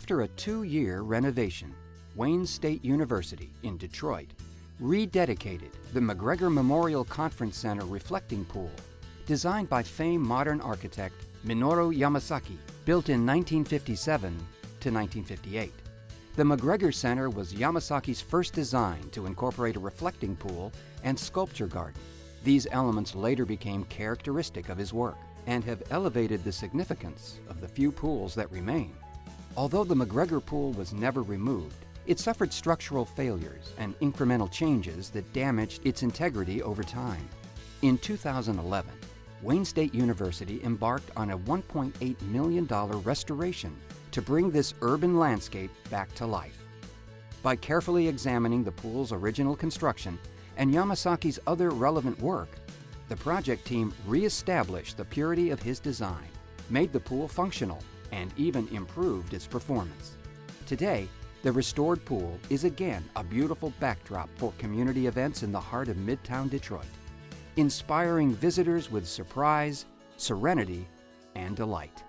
After a two-year renovation, Wayne State University in Detroit rededicated the McGregor Memorial Conference Center reflecting pool, designed by famed modern architect Minoru Yamasaki, built in 1957 to 1958. The McGregor Center was Yamasaki's first design to incorporate a reflecting pool and sculpture garden. These elements later became characteristic of his work and have elevated the significance of the few pools that remain. Although the McGregor pool was never removed, it suffered structural failures and incremental changes that damaged its integrity over time. In 2011, Wayne State University embarked on a $1.8 million restoration to bring this urban landscape back to life. By carefully examining the pool's original construction and Yamasaki's other relevant work, the project team re-established the purity of his design, made the pool functional, and even improved its performance. Today, the restored pool is again a beautiful backdrop for community events in the heart of Midtown Detroit, inspiring visitors with surprise, serenity, and delight.